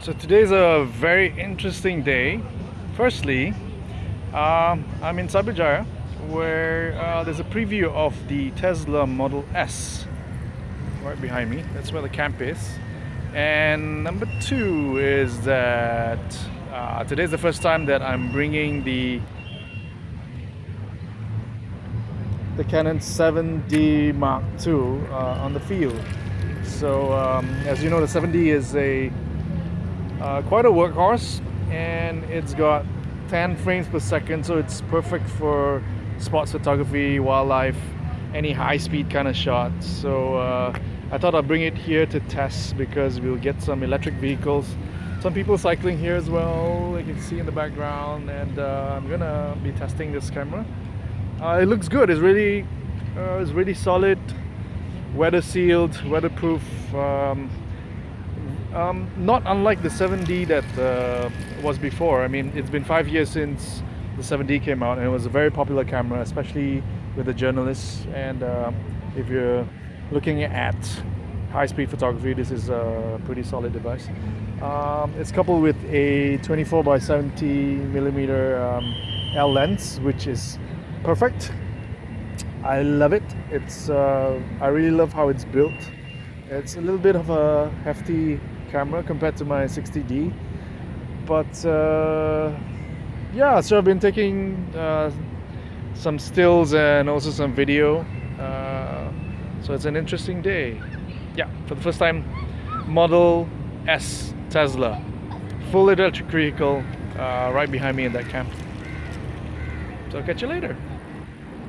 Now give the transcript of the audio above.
So today's a very interesting day. Firstly, um, I'm in Cyberjaya where uh, there's a preview of the Tesla Model S right behind me. That's where the camp is. And number two is that uh, today's the first time that I'm bringing the the Canon 7D Mark II uh, on the field. So um, as you know, the 7D is a uh, quite a workhorse, and it's got 10 frames per second, so it's perfect for sports photography, wildlife, any high-speed kind of shots. So uh, I thought I'd bring it here to test because we'll get some electric vehicles. Some people cycling here as well, you can see in the background, and uh, I'm gonna be testing this camera. Uh, it looks good. It's really, uh, it's really solid, weather sealed, weatherproof. Um, um, not unlike the 7D that uh, was before. I mean, it's been five years since the 7D came out, and it was a very popular camera, especially with the journalists. And uh, if you're looking at high-speed photography, this is a pretty solid device. Um, it's coupled with a 24 by 70 millimeter um, L lens, which is perfect. I love it. It's uh, I really love how it's built. It's a little bit of a hefty camera compared to my 60D, but uh, yeah. So I've been taking uh, some stills and also some video. Uh, so it's an interesting day. Yeah, for the first time, Model S Tesla, full electric vehicle, uh, right behind me in that camp. So I'll catch you later.